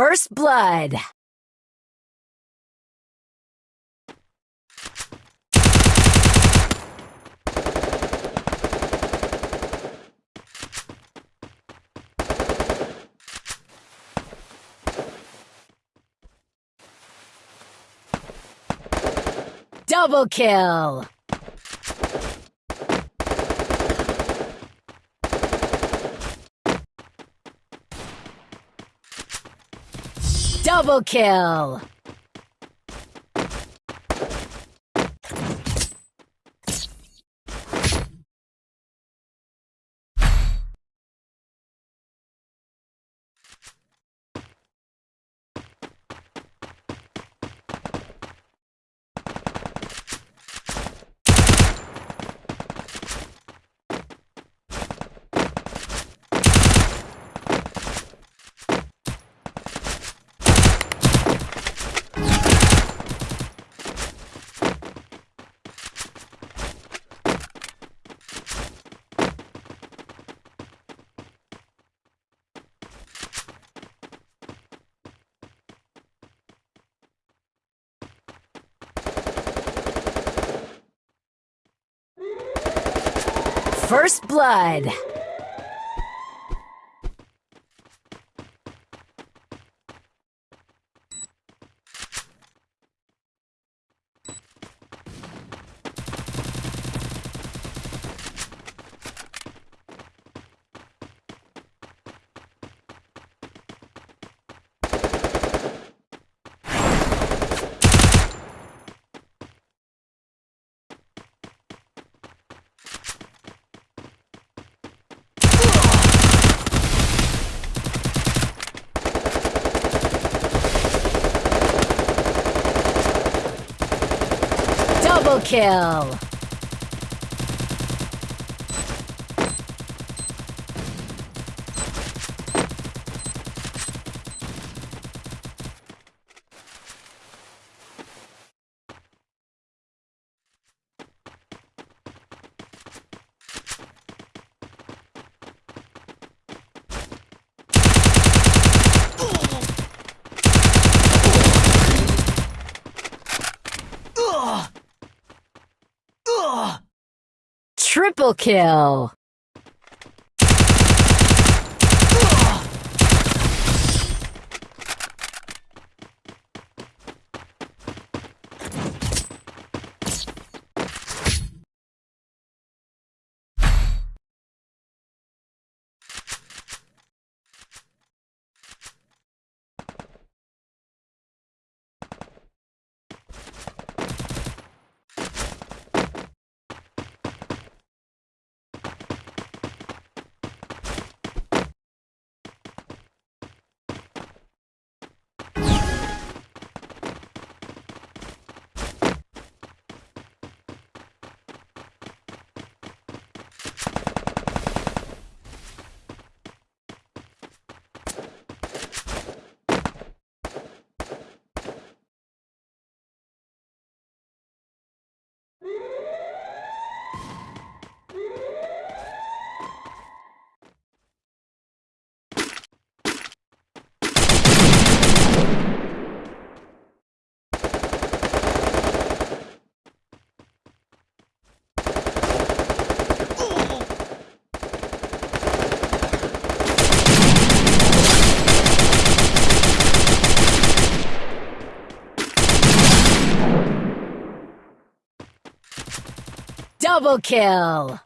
First blood. Double kill! Double kill! First blood. Double kill! Triple kill! Double kill!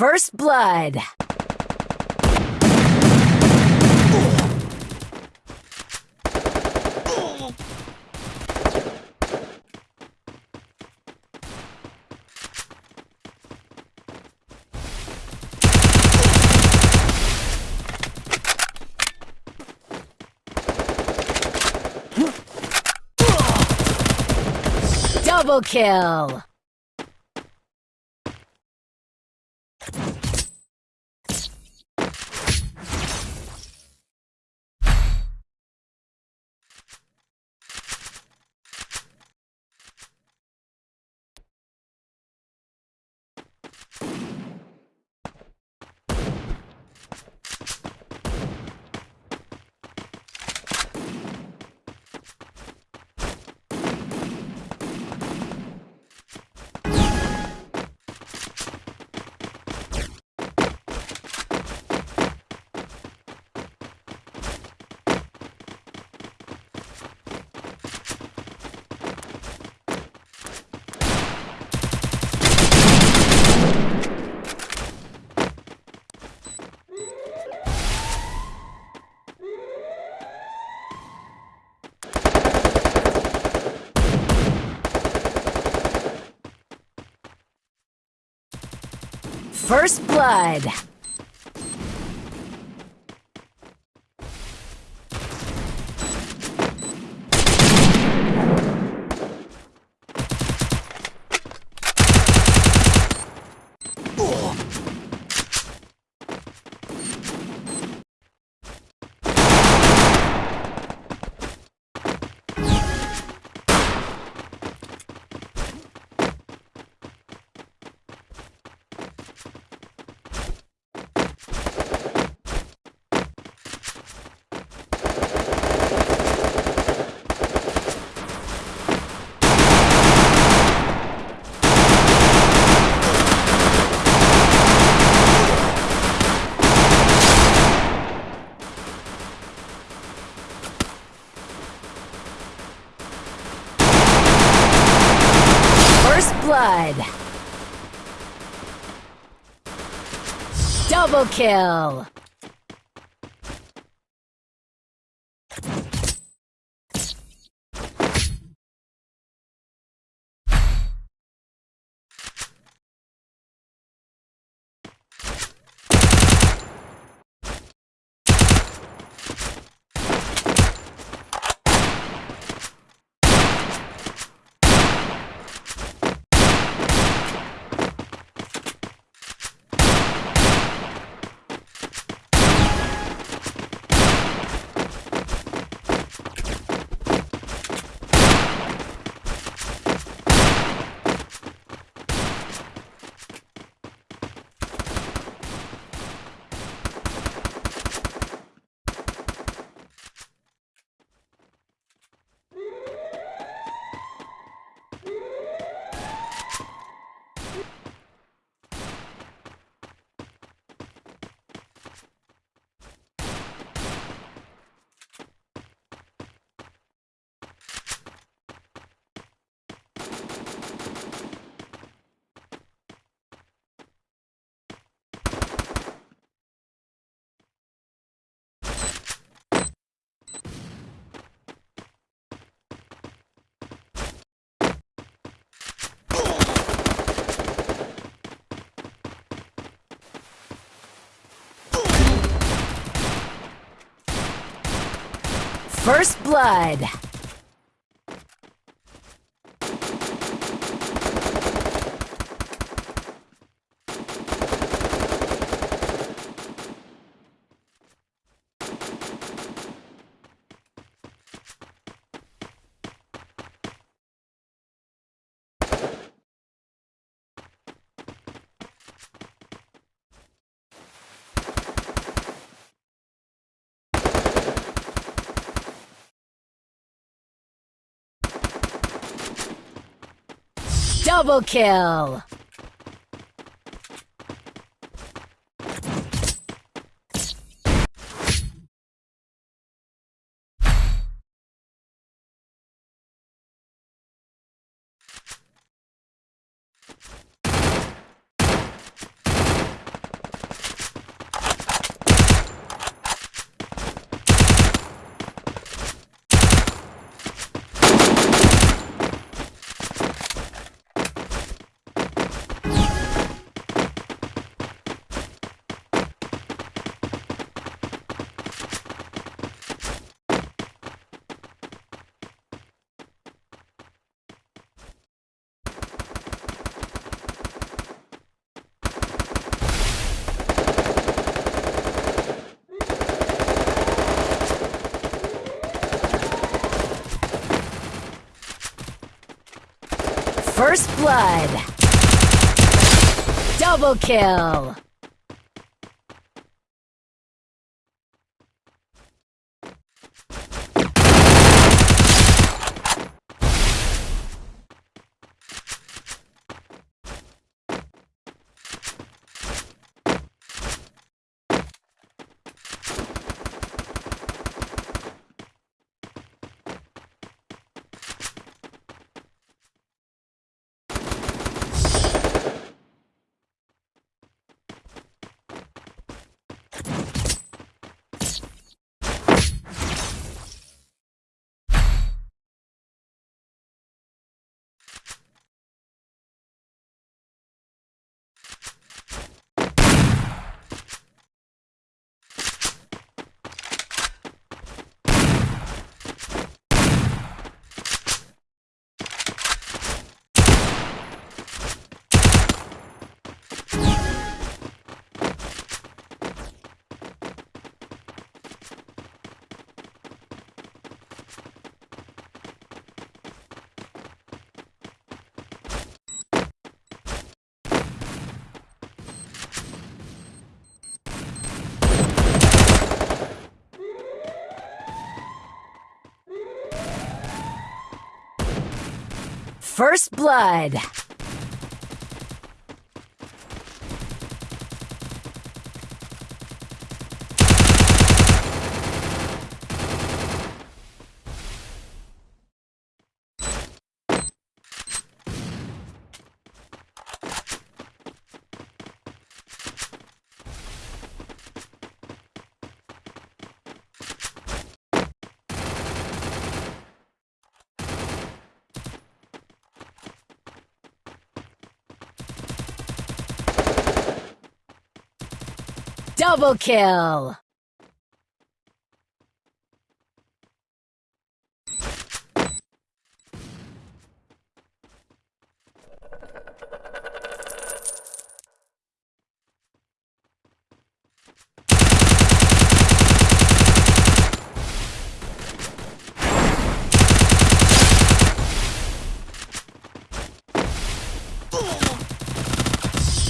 First blood. Double kill! First blood. First blood. Double kill. First blood. Double kill! First blood. Double kill. First blood. Double kill!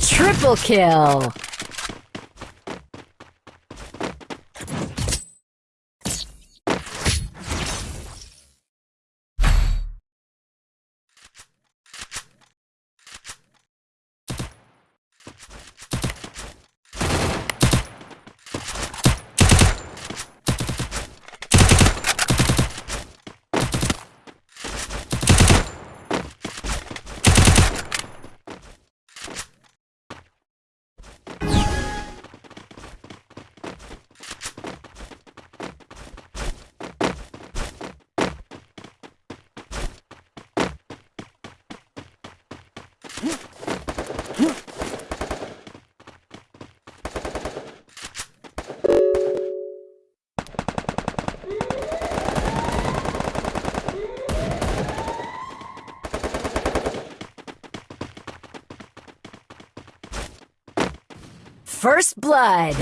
Triple kill! First blood.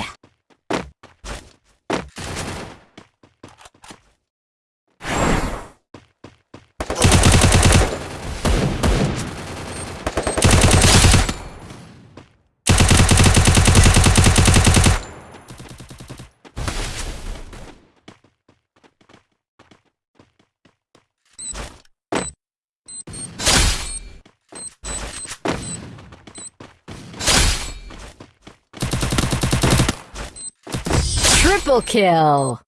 Triple kill.